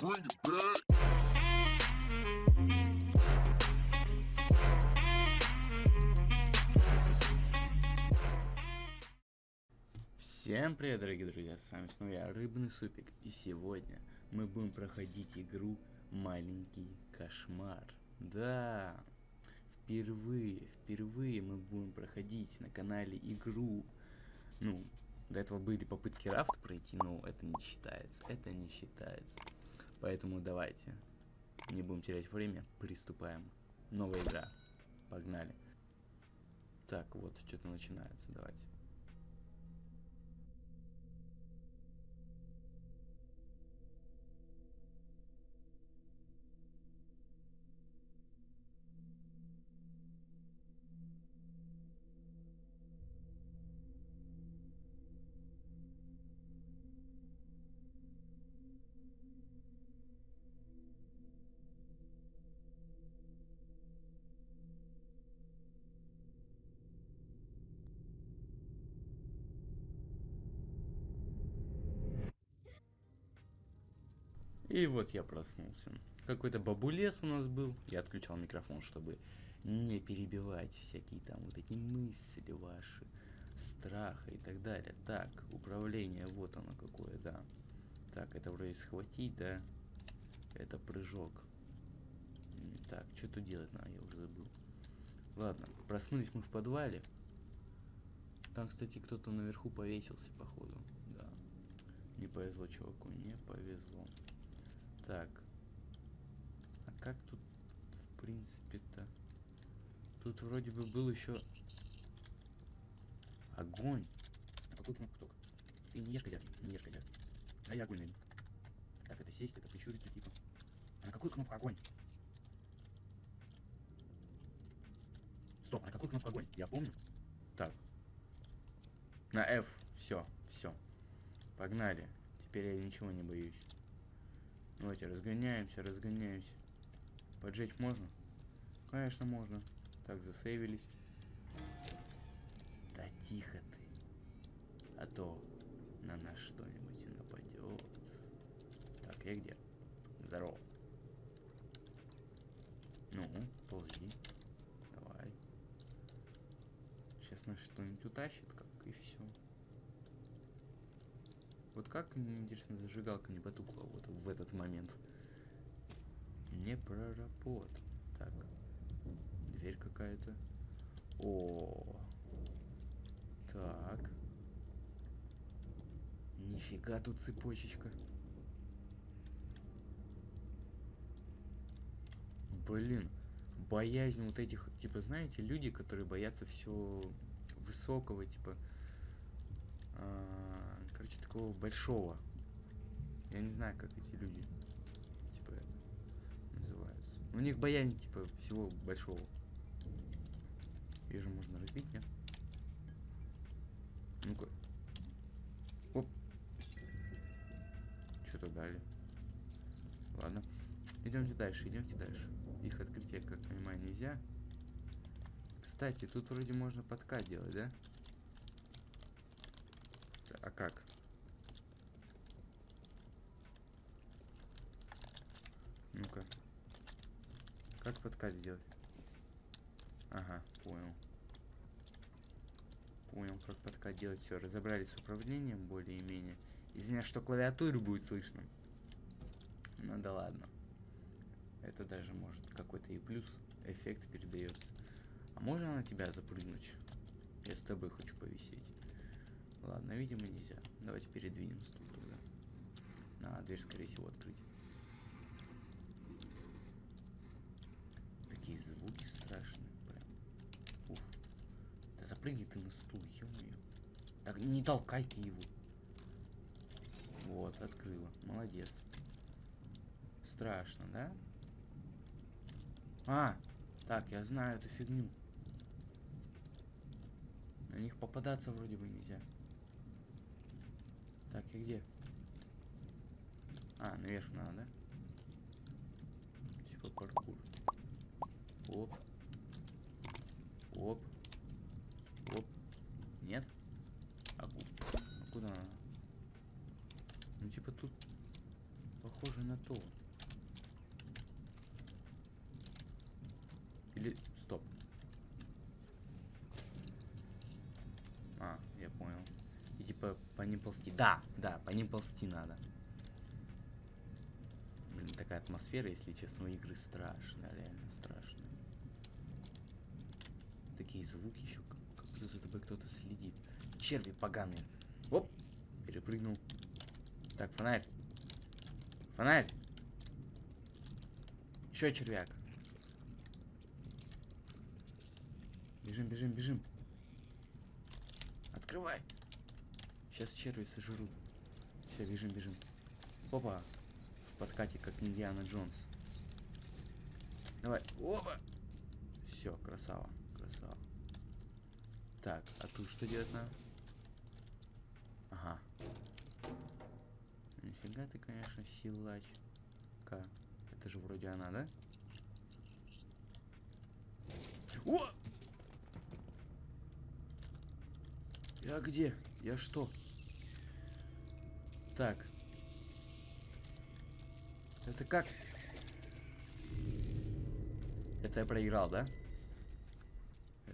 Всем привет, дорогие друзья, с вами снова я, Рыбный Супик, и сегодня мы будем проходить игру Маленький Кошмар. Да, впервые, впервые мы будем проходить на канале игру. Ну, до этого были попытки рафт пройти, но это не считается, это не считается. Поэтому давайте, не будем терять время, приступаем. Новая игра, погнали. Так, вот, что-то начинается, давайте. И вот я проснулся. Какой-то бабулес у нас был. Я отключал микрофон, чтобы не перебивать всякие там вот эти мысли ваши, страха и так далее. Так, управление, вот оно какое, да. Так, это вроде схватить, да? Это прыжок. Так, что тут делать надо, я уже забыл. Ладно, проснулись мы в подвале. Там, кстати, кто-то наверху повесился, походу. Да. Не повезло чуваку, не повезло. Так. А как тут, в принципе-то? Тут вроде бы был еще огонь. А какую кнопку только? Ты не ешь козявки, не ешь козявки. А я огонь найду. Так, это сесть, это прищуриться, типа. А на какую кнопку огонь? Стоп, а на какую кнопку огонь? Я помню. Так. На F. Все, все. Погнали. Теперь я ничего не боюсь. Давайте разгоняемся, разгоняемся. Поджечь можно? Конечно, можно. Так, засейвились. Да тихо ты. А то на нас что-нибудь и нападет. Так, я где? Здорово. Ну, ползи. Давай. Сейчас нас что-нибудь утащит, как и все. Вот как, интересно, зажигалка не потухла вот в этот момент. Не проработал. Так. Дверь какая-то. О. Так. Нифига тут цепочечка. Блин. Боязнь вот этих, типа, знаете, люди, которые боятся все высокого, типа, а, короче, такого большого. Я не знаю, как эти люди, типа, это называются. У них боязнь, типа, всего большого. Вижу, можно разбить, нет? Ну-ка. Оп. Что-то дали. Ладно. Идемте дальше, идемте дальше. Их открытие, как понимаю, нельзя. Кстати, тут вроде можно подкат делать, да? А как? Ну-ка. Как подкат сделать? Ага, понял. Понял, как подкат делать. Все, разобрались с управлением более-менее. Извиняюсь, что клавиатуру будет слышно. Ну да ладно. Это даже может какой-то и плюс эффект передается. А можно на тебя запрыгнуть? Я с тобой хочу повисеть. Ладно, видимо нельзя. Давайте передвинем стул тогда. На дверь, скорее всего, открыть. Такие звуки страшные, прям. Уф. Да запрыгни ты на стул, ё-моё. Так, не толкай ты его. Вот, открыла. Молодец. Страшно, да? А, так, я знаю эту фигню. На них попадаться вроде бы нельзя. Так, и где? А, наверх надо, да? Типа паркур. Оп. Оп. Оп. Нет? А, а куда надо? Ну, типа тут, похоже на то. Или... Стоп. А, я понял. И типа по ним ползти. Да, да, по ним ползти надо. Блин, такая атмосфера, если честно, у игры страшная, реально страшная. Такие звуки еще, как будто за тобой кто-то следит. Черви поганые. Оп, перепрыгнул. Так, фонарь. Фонарь. Еще червяк. Бежим, бежим, бежим. Открывай. Сейчас черви сожрут. Все, бежим, бежим. Опа. В подкате, как Индиана Джонс. Давай. Опа. Все, красава, красава. Так, а тут что делать надо? Ага. Нифига ты, конечно, силачка. Это же вроде она, да? О! Я где? Я что? Так. Это как? Это я проиграл, да?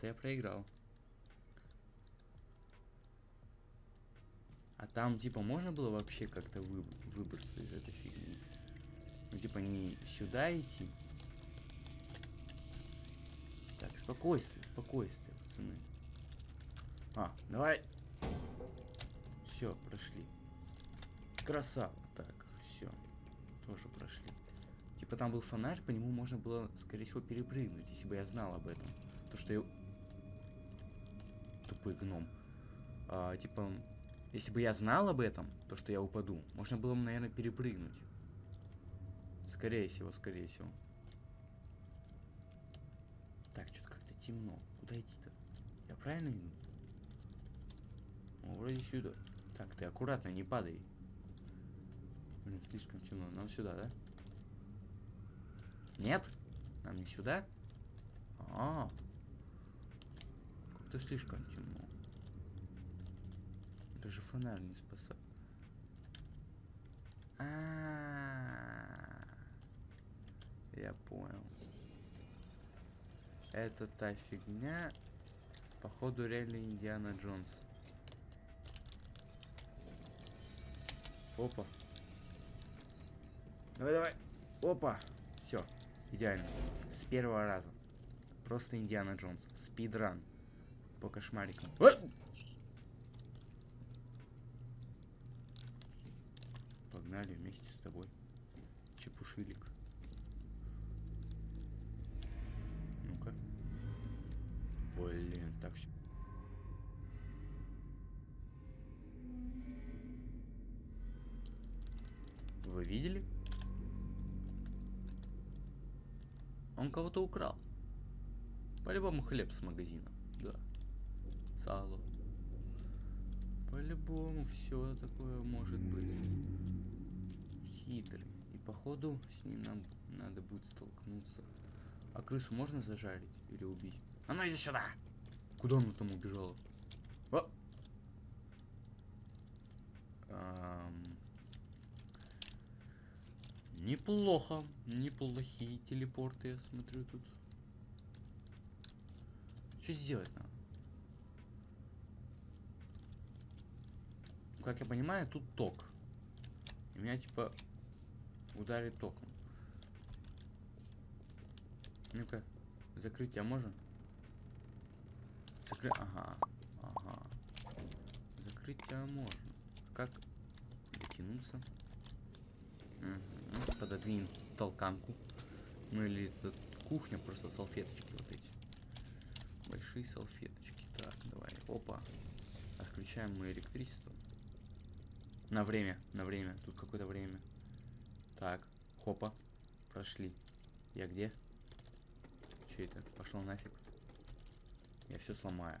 Это я проиграл. А там, типа, можно было вообще как-то вы, выбраться из этой фигни? Ну, типа, не сюда идти. Так, спокойствие, спокойствие, пацаны. А, давай. Все, прошли. Красава. Так, все. Тоже прошли. Типа там был фонарь, по нему можно было, скорее всего, перепрыгнуть, если бы я знал об этом. То, что я... Тупой гном. А, типа, если бы я знал об этом, то, что я упаду, можно было бы, наверное, перепрыгнуть. Скорее всего, скорее всего. Так, что-то как-то темно. Куда идти-то? Я правильно иду? О, вроде сюда. Так, ты аккуратно, не падай. Блин, слишком темно. Нам сюда, да? Нет? Нам не сюда? А, -а, -а. Как-то слишком темно. Даже фонарь не спасает. А, -а, -а, я понял. Это та фигня. Походу реально Индиана Джонс. Опа. Давай, давай. Опа. Все. Идеально. С первого раза. Просто Индиана Джонс. Спидран. По кошмарикам. Погнали вместе с тобой. Чепушилик. Ну-ка. Блин, так все. Вы видели? Он кого-то украл. По-любому хлеб с магазина. Сало. По-любому все такое может быть. Хитрый. И походу с ним нам надо будет столкнуться. А крысу можно зажарить или убить? А ну иди сюда! Куда она там убежала? О! Эм... Неплохо. Неплохие телепорты, я смотрю тут. Что сделать надо? Как я понимаю, тут ток. И меня типа ударит током. Ну-ка, тебя можно? Закрыть. Ага. Ага. Закрыть тебя можно. Как дотянуться? Угу. Пододвинем толканку. Ну или это кухня, просто салфеточки вот эти. Большие салфеточки. Так, давай. Опа. Отключаем мы электричество. На время, на время. Тут какое-то время. Так, хопа. Прошли. Я где? Че это? Пошел нафиг. Я все сломаю.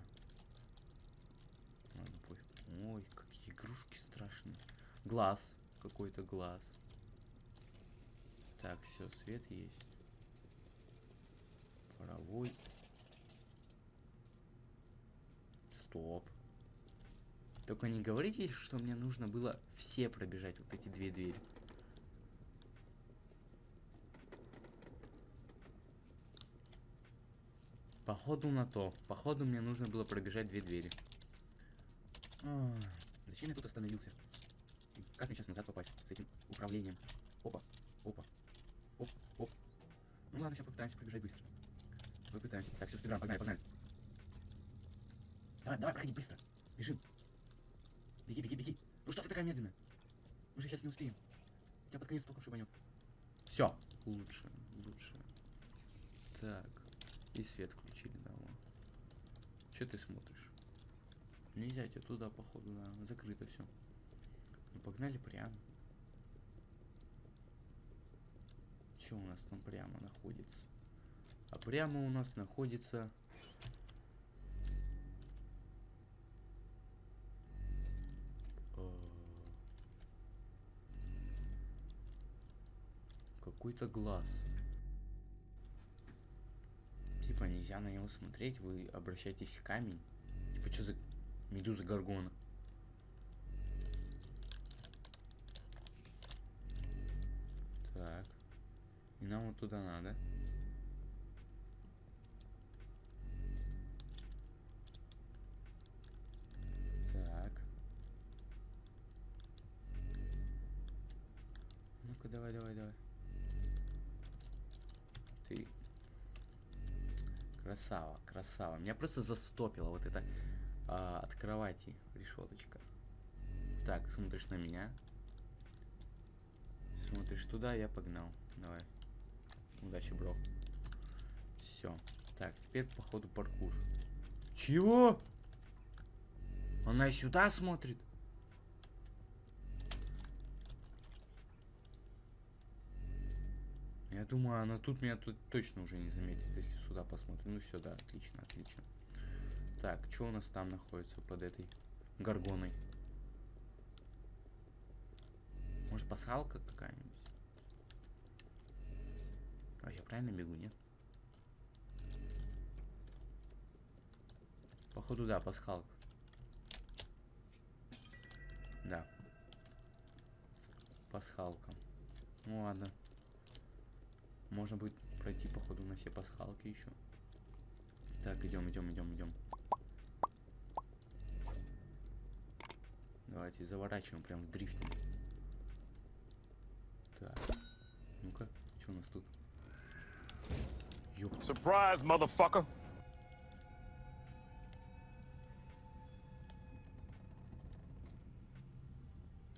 Ой, какие игрушки страшные. Глаз. Какой-то глаз. Так, все, свет есть. Паровой. Стоп. Только не говорите, что мне нужно было все пробежать вот эти две двери. Походу на то. Походу мне нужно было пробежать две двери. А, зачем я тут остановился? И как мне сейчас назад попасть с этим управлением? Опа, опа, оп, оп. Ну ладно, сейчас попытаемся пробежать быстро. Попытаемся. Так, все, спидран, погнали, погнали. Давай, давай, проходи быстро. Бежим. Беги, беги, беги. Ну что ты такая медленная? Мы же сейчас не успеем. Тебя под конец только шибанет. Все. Лучше, лучше. Так. И свет включили, да, вон. Че ты смотришь? Нельзя тебе туда, походу, да. Закрыто все. Ну погнали прямо. Че у нас там прямо находится? А прямо у нас находится... Какой-то глаз. Типа нельзя на него смотреть, вы обращаетесь в камень. Типа что за медуза Гаргона? Так. И нам вот туда надо. Так. Ну-ка, давай, давай, давай. Ты. Красава, красава. Меня просто застопило вот это а, от кровати решеточка. Так, смотришь на меня. Смотришь туда, я погнал. Давай. Удачи, бро. Все. Так, теперь походу паркур. Чего? Она и сюда смотрит? Я думаю, она тут меня тут точно уже не заметит, если сюда посмотрим. Ну все, да, отлично, отлично. Так, что у нас там находится под этой горгоной? Может, пасхалка какая-нибудь? А я правильно бегу, нет? Походу, да, пасхалка. Да. Пасхалка. Ну ладно. Можно будет пройти, походу, на все пасхалки еще. Так, идем, идем, идем, идем. Давайте заворачиваем прям в дрифте. Так. Ну-ка, что у нас тут? Surprise, motherfucker!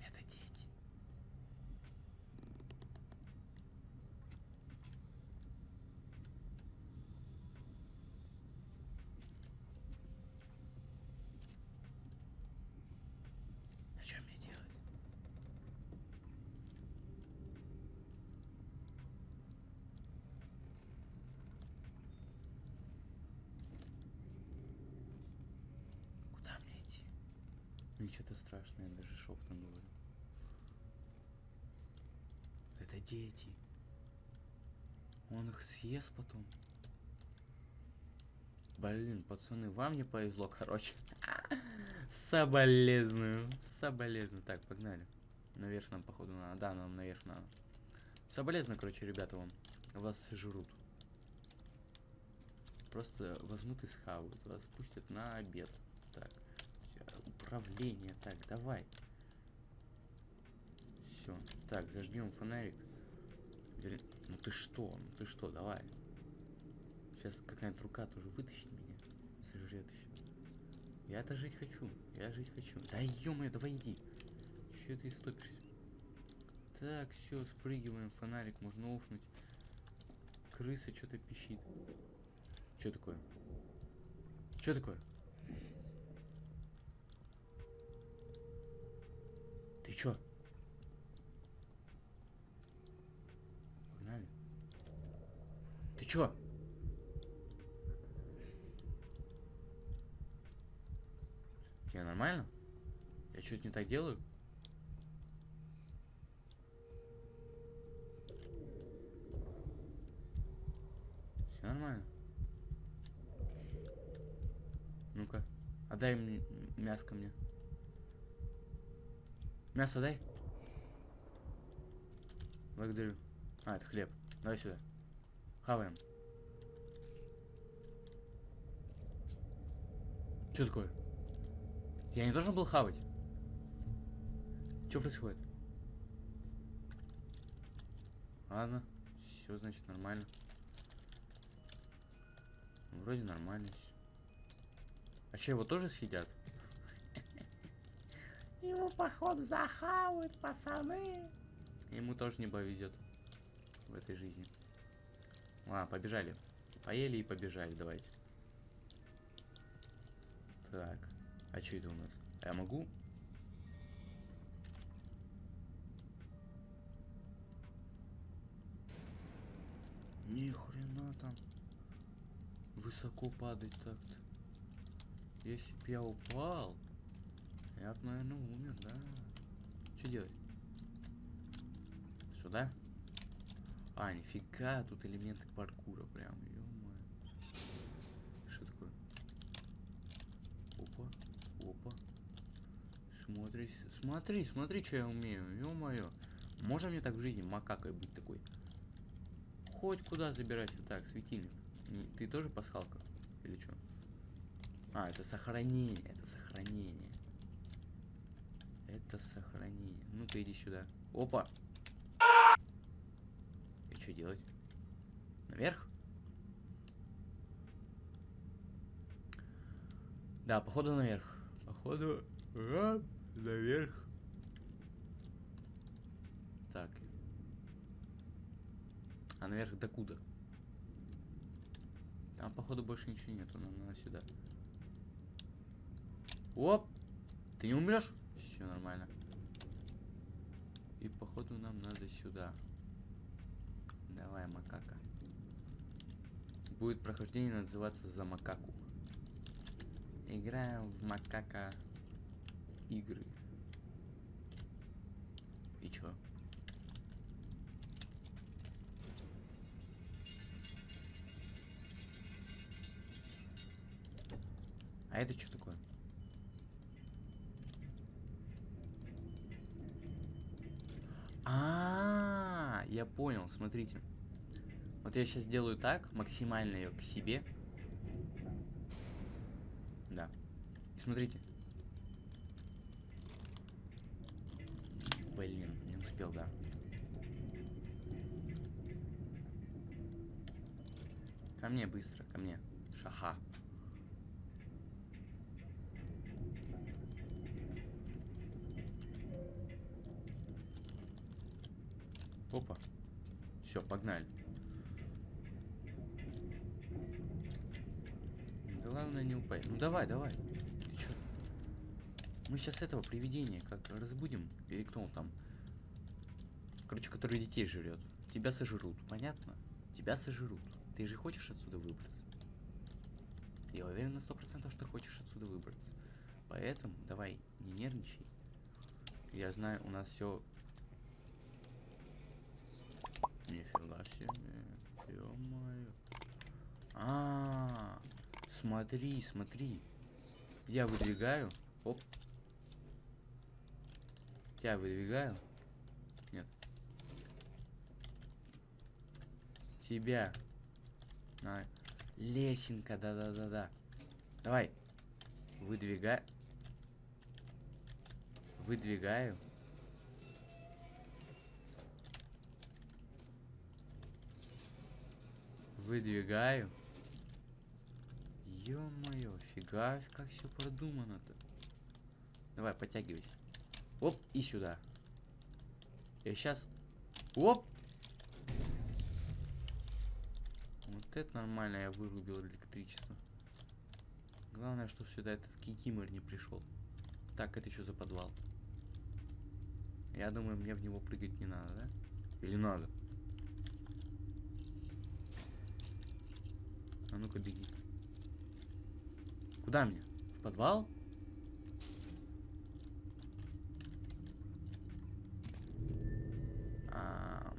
Это дети. А что мне делать? Куда мне идти? Мне что-то страшное, я даже шепотом говорю. Это дети. Он их съест потом. Блин, пацаны, вам не повезло, короче. Соболезную. Соболезную. Так, погнали. Наверх нам, походу, надо. Да, нам наверх надо. Соболезную, короче, ребята, вам. Вас сожрут. Просто возьмут и схавают. Вас пустят на обед. Так. Управление. Так, давай. Все. Так, зажгем фонарик. Вер- Ну ты что? Ну ты что? Давай. Сейчас какая-нибудь рука тоже вытащит меня. Сожрет еще. Я-то жить хочу. Я жить хочу. Да ё давай иди. Че ты стопишься? Так, все, спрыгиваем. Фонарик можно офнуть. Крыса что-то пищит. Что такое? Что такое? Ты чё? Погнали. Ты чё? Тебе нормально? Я что-то не так делаю? Все нормально? Ну-ка, отдай мяско мне. Мясо дай. Благодарю. А, это хлеб. Давай сюда. Хаваем. Что такое? Я не должен был хавать. Что происходит? Ладно, все значит нормально. Вроде нормально. А что, его тоже съедят? Его, походу, захавают, пацаны. Ему тоже не повезет в этой жизни. Ладно, побежали. Поели и побежали, давайте. Так, а что это у нас? А я могу? Ни хрена там высоко падать так-то. Если б я упал, я наверное, умер, да. Что делать? Сюда? А, нифига, тут элементы паркура прям, ё Что такое? Опа, опа. Смотри, смотри, смотри, что я умею, ё-моё. Можно мне так в жизни макакой быть такой? Хоть куда забирайся. Так, светильник. Ты тоже пасхалка? Или что? А, это сохранение, это сохранение. Это сохранение. Ну-ка иди сюда. Опа! И что делать? Наверх? Да, походу наверх. Походу а, наверх. Так. А наверх докуда? Там, походу, больше ничего нету. Нам надо сюда. Оп! Ты не умрешь? Все нормально. И походу нам надо сюда. Давай, макака. Будет прохождение называться за макаку. Играем в макака игры. И чё? А это что такое? А, я понял, смотрите. Вот я сейчас сделаю так, максимально ее к себе. Да. И смотрите. Блин, не успел, да. Ко мне быстро, ко мне. Шаха. Опа. Все, погнали. Главное не упасть. Ну давай, давай. Ты чё? Мы сейчас этого привидения как разбудим. Или кто он там? Короче, который детей жрет. Тебя сожрут, понятно? Тебя сожрут. Ты же хочешь отсюда выбраться? Я уверен на сто процентов, что ты хочешь отсюда выбраться. Поэтому давай, не нервничай. Я знаю, у нас все Нифига себе. Ё-моё. А, смотри, смотри. Я выдвигаю. Оп. Тебя выдвигаю. Нет. Тебя. На. Лесенка, да-да-да-да. Давай. Выдвигай. Выдвигаю. Выдвигаю. Ё-моё, фига, как все продумано-то. Давай, подтягивайся. Оп, и сюда. Я сейчас... Оп! Вот это нормально, я вырубил электричество. Главное, что сюда этот кикимор не пришел. Так, это что за подвал? Я думаю, мне в него прыгать не надо, да? Или надо? А ну-ка беги. Куда мне? В подвал? Ам.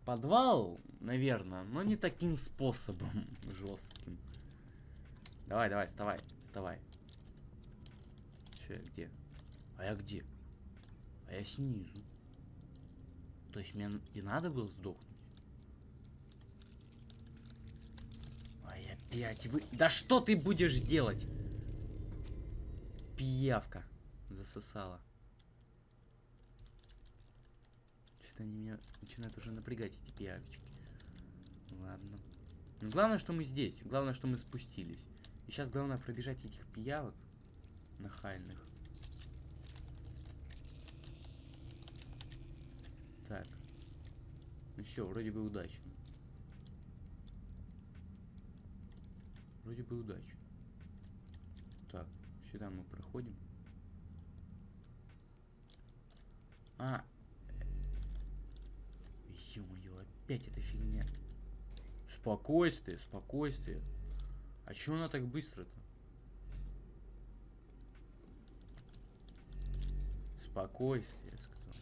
В Подвал, наверное, но не таким способом жестким. Давай, давай, вставай, вставай. Че я где? А я где? А я снизу. То есть мне и надо было сдохнуть? А я Блять, вы... Да что ты будешь делать? Пиявка. Засосала. Что-то они меня начинают уже напрягать, эти пиявочки. Ладно. Но главное, что мы здесь. Главное, что мы спустились. И сейчас главное пробежать этих пиявок нахальных. Так. Ну все, вроде бы удачно. Вроде бы удачно. Так, сюда мы проходим. А. Ё-моё, опять эта фигня. Спокойствие, спокойствие. А чё она так быстро-то? Спокойствие, я сказал.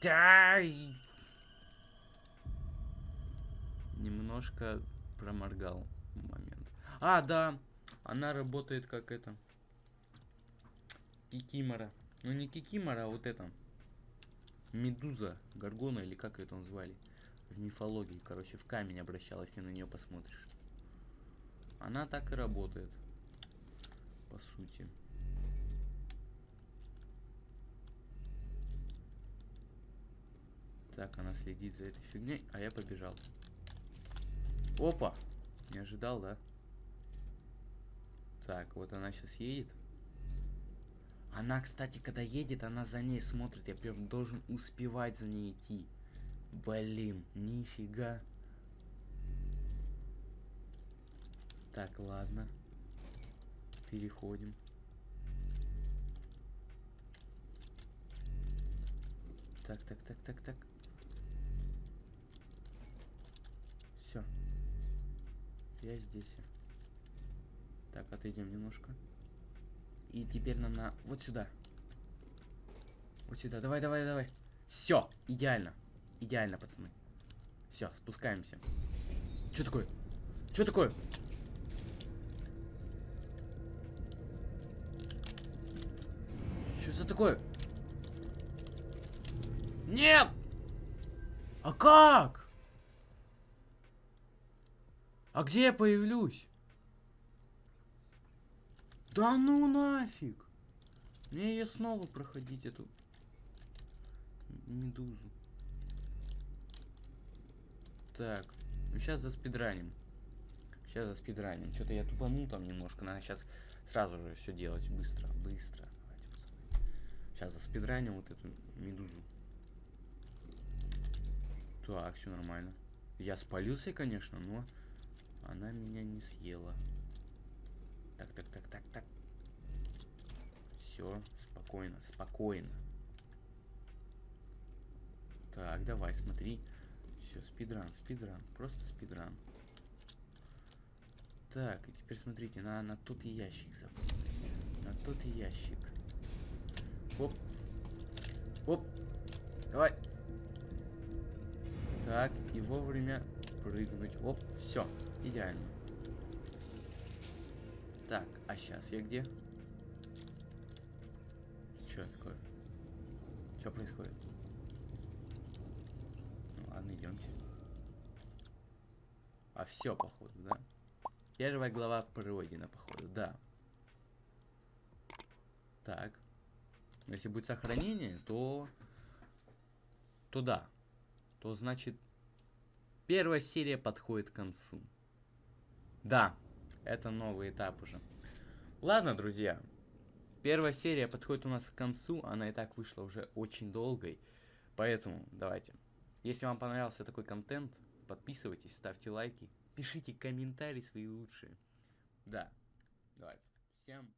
Да! Немножко проморгал момент. А, да, она работает как это. Кикимора. Ну не Кикимора, а вот это. Медуза, Гаргона или как это звали. В мифологии, короче, в камень обращалась, если на нее посмотришь. Она так и работает. По сути. Так, она следит за этой фигней, а я побежал. Опа! Не ожидал, да? Так, вот она сейчас едет. Она, кстати, когда едет, она за ней смотрит. Я прям должен успевать за ней идти. Блин, нифига. Так, ладно. Переходим. Так, так, так, так, так. Все. Я здесь. Так, отойдем немножко. И теперь нам на... Вот сюда. Вот сюда. Давай, давай, давай. Все, идеально. Идеально, пацаны. Все, спускаемся. Что такое? Что такое? Что за такое? Нет! А как? А где я появлюсь? Да ну нафиг! Мне ее снова проходить, эту медузу. Так, ну сейчас за спидранем. Сейчас за спидранем. Что-то я тупанул там немножко. Надо сейчас сразу же все делать. Быстро, быстро. Сейчас за спидранем вот эту медузу. Так, все нормально. Я спалился, конечно, но она меня не съела. Так, так, так, так, так. Все, спокойно, спокойно. Так, давай, смотри. Все, спидран, спидран, просто спидран. Так, и теперь смотрите, на, на тот ящик забыл. На тот ящик. Оп. Оп. Давай. Так, и вовремя прыгнуть. Оп, все, идеально. Так, а сейчас я где? Что такое? Что происходит? Ну ладно, идемте. А все, походу, да? Первая глава пройдена, походу, да. Так. Если будет сохранение, то... То да. То значит... Первая серия подходит к концу. Да, это новый этап уже. Ладно, друзья. Первая серия подходит у нас к концу. Она и так вышла уже очень долгой. Поэтому давайте. Если вам понравился такой контент, подписывайтесь, ставьте лайки, пишите комментарии свои лучшие. Да, давайте. Всем